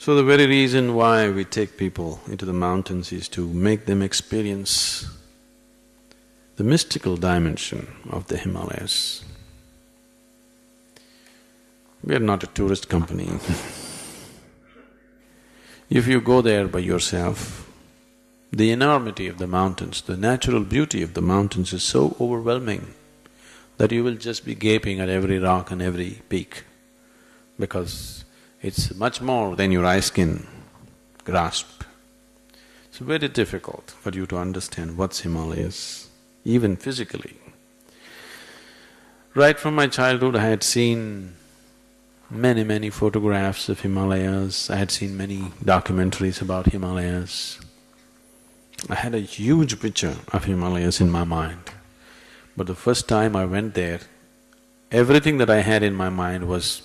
So the very reason why we take people into the mountains is to make them experience the mystical dimension of the Himalayas. We are not a tourist company If you go there by yourself, the enormity of the mountains, the natural beauty of the mountains is so overwhelming that you will just be gaping at every rock and every peak because it's much more than your eyes can grasp. It's very difficult for you to understand what's Himalayas, even physically. Right from my childhood I had seen many, many photographs of Himalayas, I had seen many documentaries about Himalayas. I had a huge picture of Himalayas in my mind. But the first time I went there, everything that I had in my mind was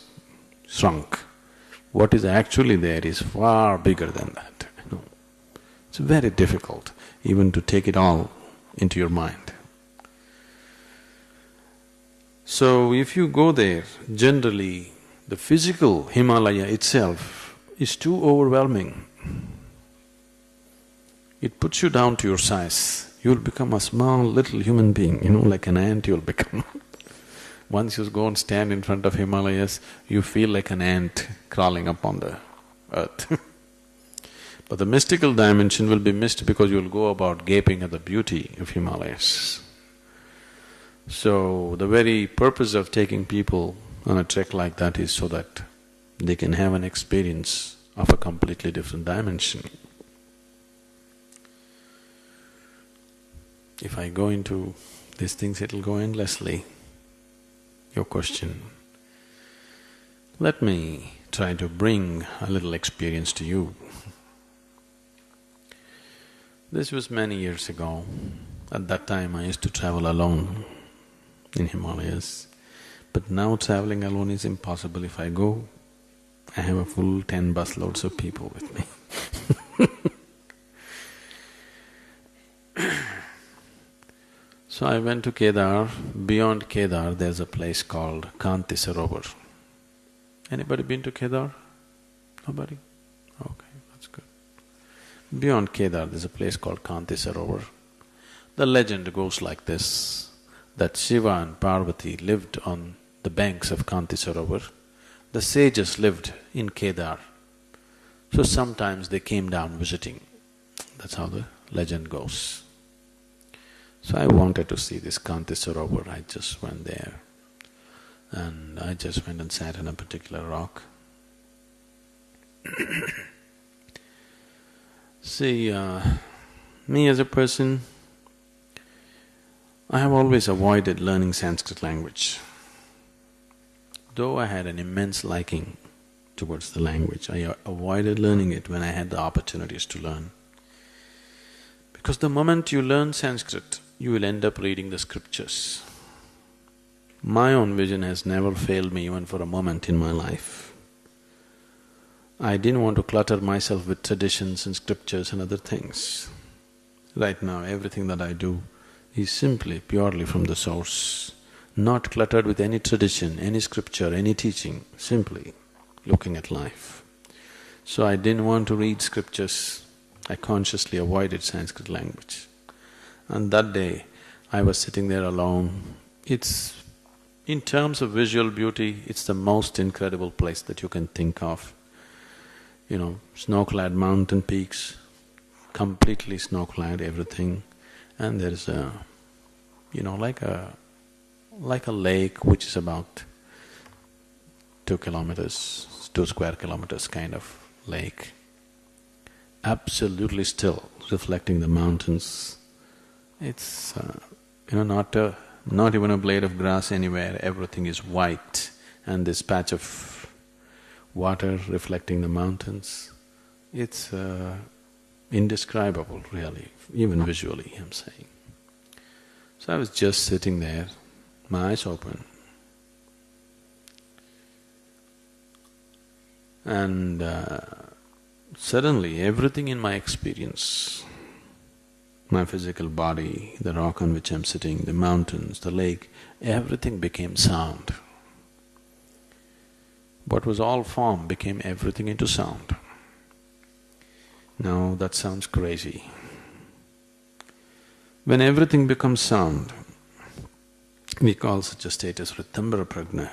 shrunk. What is actually there is far bigger than that, know. It's very difficult even to take it all into your mind. So if you go there, generally the physical Himalaya itself is too overwhelming. It puts you down to your size. You'll become a small little human being, you know, like an ant you'll become. Once you go and stand in front of Himalayas, you feel like an ant crawling upon the earth But the mystical dimension will be missed because you'll go about gaping at the beauty of Himalayas. So, the very purpose of taking people on a trek like that is so that they can have an experience of a completely different dimension. If I go into these things, it'll go endlessly. Your question. Let me try to bring a little experience to you. This was many years ago. At that time, I used to travel alone in Himalayas. But now traveling alone is impossible. If I go, I have a full ten busloads of people with me So I went to Kedar. Beyond Kedar, there's a place called Kanti Sarovar. Anybody been to Kedar? Nobody? Okay, that's good. Beyond Kedar, there's a place called Kanti Sarovar. The legend goes like this, that Shiva and Parvati lived on the banks of Kanti Sarovar. The sages lived in Kedar, so sometimes they came down visiting. That's how the legend goes. So I wanted to see this Kanti Sarovar, I just went there and I just went and sat on a particular rock. see, uh, me as a person, I have always avoided learning Sanskrit language. Though I had an immense liking towards the language, I avoided learning it when I had the opportunities to learn. Because the moment you learn Sanskrit, you will end up reading the scriptures. My own vision has never failed me even for a moment in my life. I didn't want to clutter myself with traditions and scriptures and other things. Right now, everything that I do is simply purely from the source not cluttered with any tradition, any scripture, any teaching, simply looking at life. So I didn't want to read scriptures, I consciously avoided Sanskrit language. And that day, I was sitting there alone. It's… in terms of visual beauty, it's the most incredible place that you can think of. You know, snow-clad mountain peaks, completely snow-clad, everything, and there's a, you know, like a like a lake which is about two kilometers, two square kilometers kind of lake, absolutely still, reflecting the mountains. It's, uh, you know, not a, not even a blade of grass anywhere, everything is white and this patch of water reflecting the mountains. It's uh, indescribable really, even visually I'm saying. So I was just sitting there my eyes open. And uh, suddenly everything in my experience, my physical body, the rock on which I'm sitting, the mountains, the lake, everything became sound. What was all form became everything into sound. Now that sounds crazy. When everything becomes sound, we call such a state as Ritambara Prajna.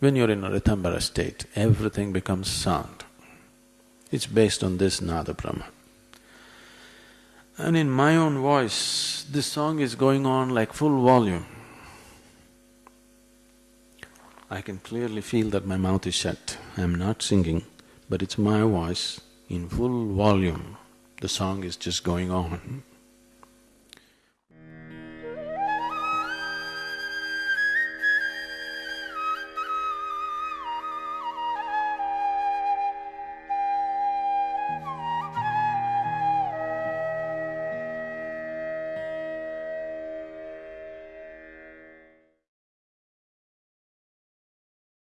When you're in a Ritambara state, everything becomes sound. It's based on this Nada Brahma. And in my own voice, this song is going on like full volume. I can clearly feel that my mouth is shut. I'm not singing, but it's my voice in full volume. The song is just going on.